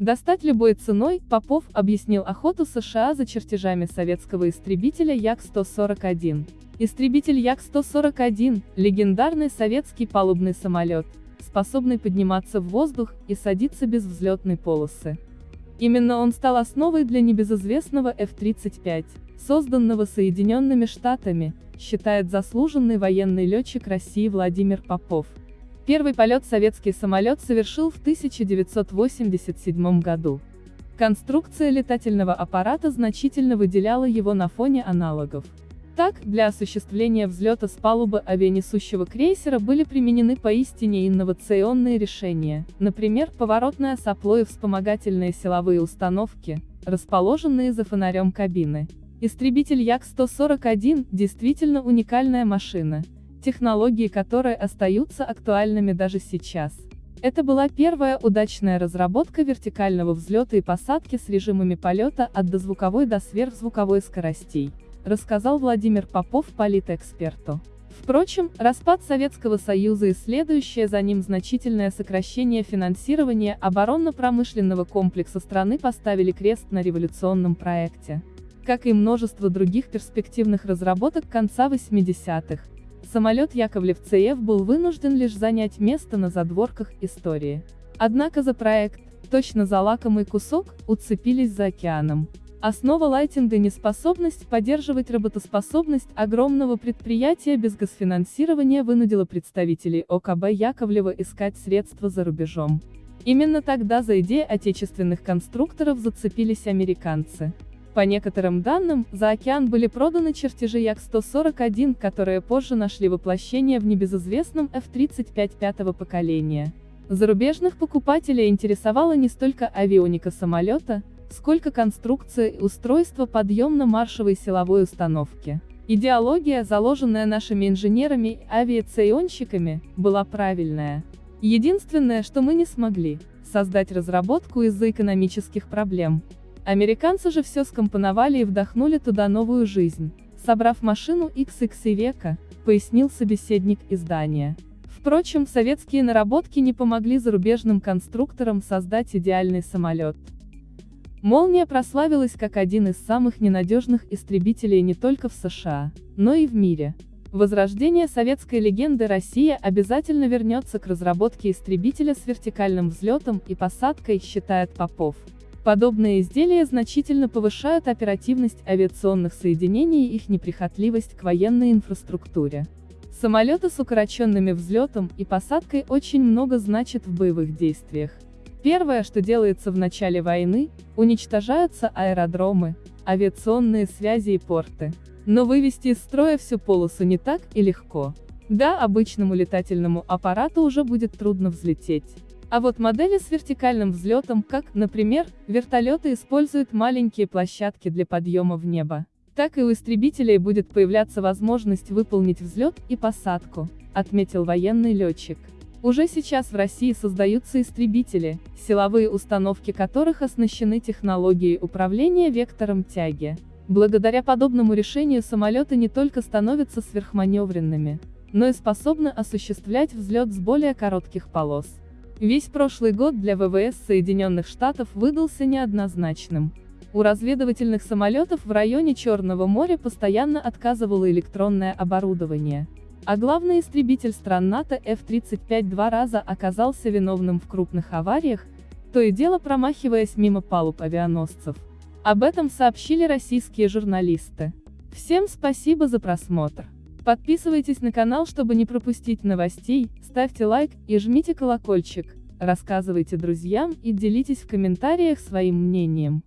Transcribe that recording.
Достать любой ценой, Попов объяснил охоту США за чертежами советского истребителя Як-141. Истребитель Як-141 – легендарный советский палубный самолет, способный подниматься в воздух и садиться без взлетной полосы. Именно он стал основой для небезызвестного F-35, созданного Соединенными Штатами, считает заслуженный военный летчик России Владимир Попов. Первый полет советский самолет совершил в 1987 году. Конструкция летательного аппарата значительно выделяла его на фоне аналогов. Так, для осуществления взлета с палубы авианесущего крейсера были применены поистине инновационные решения, например, поворотное сопло и вспомогательные силовые установки, расположенные за фонарем кабины. Истребитель Як-141 действительно уникальная машина, технологии которой остаются актуальными даже сейчас. Это была первая удачная разработка вертикального взлета и посадки с режимами полета от дозвуковой до сверхзвуковой скоростей, рассказал Владимир Попов политэксперту. Впрочем, распад Советского Союза и следующее за ним значительное сокращение финансирования оборонно-промышленного комплекса страны поставили крест на революционном проекте. Как и множество других перспективных разработок конца 80-х, самолет Яковлев-ЦФ был вынужден лишь занять место на задворках истории. Однако за проект, точно за лакомый кусок, уцепились за океаном. Основа лайтинга – неспособность поддерживать работоспособность огромного предприятия без госфинансирования вынудила представителей ОКБ Яковлева искать средства за рубежом. Именно тогда за идеи отечественных конструкторов зацепились американцы. По некоторым данным, за океан были проданы чертежи Як-141, которые позже нашли воплощение в небезызвестном F-35 пятого поколения. Зарубежных покупателей интересовала не столько авионика самолета, сколько конструкция и устройство подъемно-маршевой силовой установки. Идеология, заложенная нашими инженерами и авиационщиками, была правильная. Единственное, что мы не смогли, создать разработку из-за экономических проблем. Американцы же все скомпоновали и вдохнули туда новую жизнь, собрав машину XX века, пояснил собеседник издания. Впрочем, советские наработки не помогли зарубежным конструкторам создать идеальный самолет. Молния прославилась как один из самых ненадежных истребителей не только в США, но и в мире. Возрождение советской легенды Россия обязательно вернется к разработке истребителя с вертикальным взлетом и посадкой, считает Попов. Подобные изделия значительно повышают оперативность авиационных соединений и их неприхотливость к военной инфраструктуре. Самолеты с укороченными взлетом и посадкой очень много значат в боевых действиях. Первое, что делается в начале войны, уничтожаются аэродромы, авиационные связи и порты. Но вывести из строя всю полосу не так и легко. Да, обычному летательному аппарату уже будет трудно взлететь. А вот модели с вертикальным взлетом, как, например, вертолеты используют маленькие площадки для подъема в небо. Так и у истребителей будет появляться возможность выполнить взлет и посадку, отметил военный летчик. Уже сейчас в России создаются истребители, силовые установки которых оснащены технологией управления вектором тяги. Благодаря подобному решению самолеты не только становятся сверхманевренными, но и способны осуществлять взлет с более коротких полос. Весь прошлый год для ВВС Соединенных Штатов выдался неоднозначным. У разведывательных самолетов в районе Черного моря постоянно отказывало электронное оборудование. А главный истребитель стран НАТО F-35 два раза оказался виновным в крупных авариях, то и дело промахиваясь мимо палуб авианосцев. Об этом сообщили российские журналисты. Всем спасибо за просмотр. Подписывайтесь на канал, чтобы не пропустить новостей, ставьте лайк и жмите колокольчик, рассказывайте друзьям и делитесь в комментариях своим мнением.